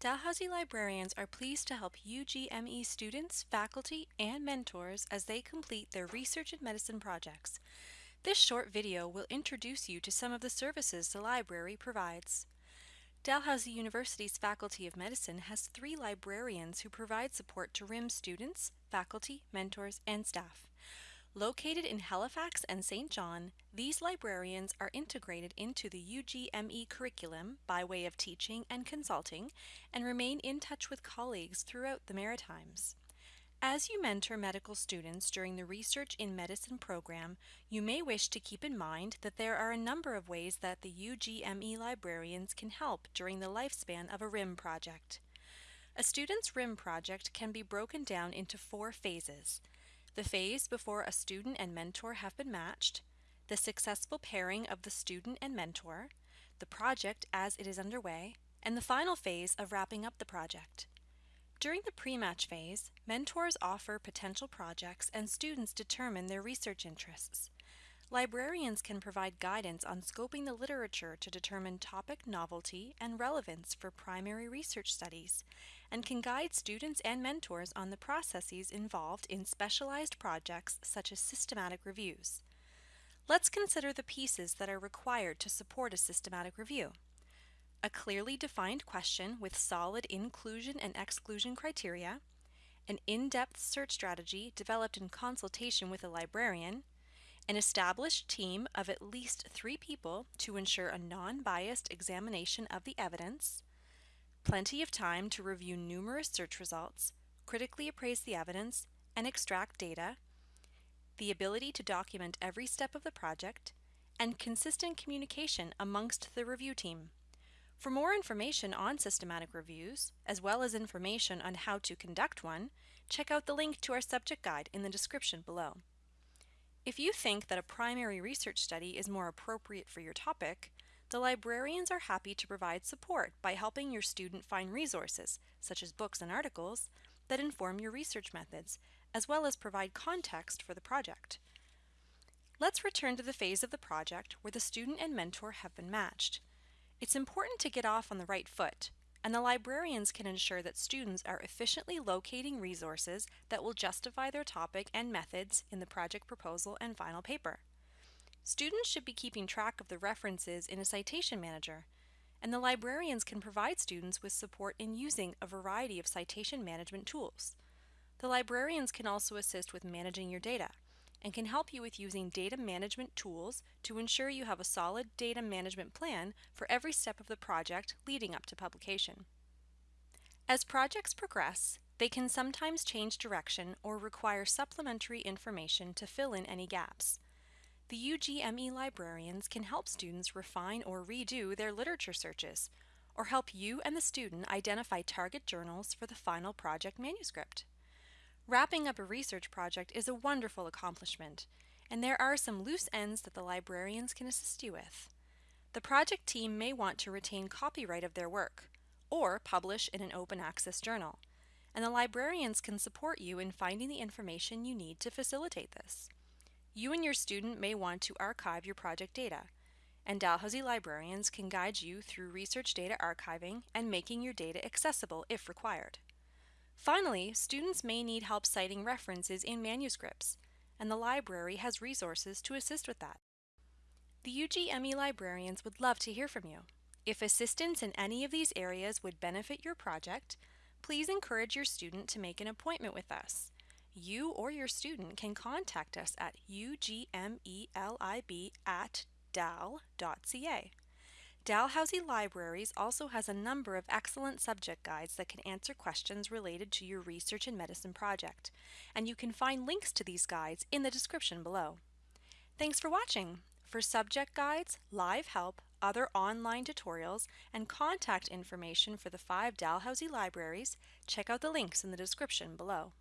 Dalhousie librarians are pleased to help UGME students, faculty, and mentors as they complete their research in medicine projects. This short video will introduce you to some of the services the library provides. Dalhousie University's Faculty of Medicine has three librarians who provide support to RIM students, faculty, mentors, and staff. Located in Halifax and Saint John, these librarians are integrated into the UGME curriculum by way of teaching and consulting and remain in touch with colleagues throughout the Maritimes. As you mentor medical students during the Research in Medicine program, you may wish to keep in mind that there are a number of ways that the UGME librarians can help during the lifespan of a RIM project. A student's RIM project can be broken down into four phases the phase before a student and mentor have been matched, the successful pairing of the student and mentor, the project as it is underway, and the final phase of wrapping up the project. During the pre-match phase, mentors offer potential projects and students determine their research interests. Librarians can provide guidance on scoping the literature to determine topic novelty and relevance for primary research studies, and can guide students and mentors on the processes involved in specialized projects such as systematic reviews. Let's consider the pieces that are required to support a systematic review. A clearly defined question with solid inclusion and exclusion criteria, an in-depth search strategy developed in consultation with a librarian, an established team of at least three people to ensure a non-biased examination of the evidence, plenty of time to review numerous search results, critically appraise the evidence, and extract data, the ability to document every step of the project, and consistent communication amongst the review team. For more information on systematic reviews, as well as information on how to conduct one, check out the link to our subject guide in the description below. If you think that a primary research study is more appropriate for your topic, the librarians are happy to provide support by helping your student find resources, such as books and articles, that inform your research methods, as well as provide context for the project. Let's return to the phase of the project where the student and mentor have been matched. It's important to get off on the right foot and the librarians can ensure that students are efficiently locating resources that will justify their topic and methods in the project proposal and final paper. Students should be keeping track of the references in a citation manager, and the librarians can provide students with support in using a variety of citation management tools. The librarians can also assist with managing your data, and can help you with using data management tools to ensure you have a solid data management plan for every step of the project leading up to publication. As projects progress, they can sometimes change direction or require supplementary information to fill in any gaps. The UGME librarians can help students refine or redo their literature searches, or help you and the student identify target journals for the final project manuscript. Wrapping up a research project is a wonderful accomplishment, and there are some loose ends that the librarians can assist you with. The project team may want to retain copyright of their work, or publish in an open access journal, and the librarians can support you in finding the information you need to facilitate this. You and your student may want to archive your project data, and Dalhousie librarians can guide you through research data archiving and making your data accessible if required. Finally, students may need help citing references in manuscripts, and the library has resources to assist with that. The UGME librarians would love to hear from you. If assistance in any of these areas would benefit your project, please encourage your student to make an appointment with us. You or your student can contact us at ugmelib at dal.ca. Dalhousie Libraries also has a number of excellent subject guides that can answer questions related to your research and medicine project, and you can find links to these guides in the description below. Thanks for watching! For subject guides, live help, other online tutorials, and contact information for the five Dalhousie libraries, check out the links in the description below.